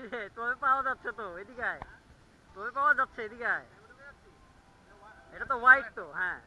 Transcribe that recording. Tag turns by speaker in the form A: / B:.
A: কি তবে পাওয়া যাচ্ছে তো, এদিকে আয়। তবে পাওয়া যাচ্ছে, এদিকে এটা তো হোয়াইট তো হ্যাঁ।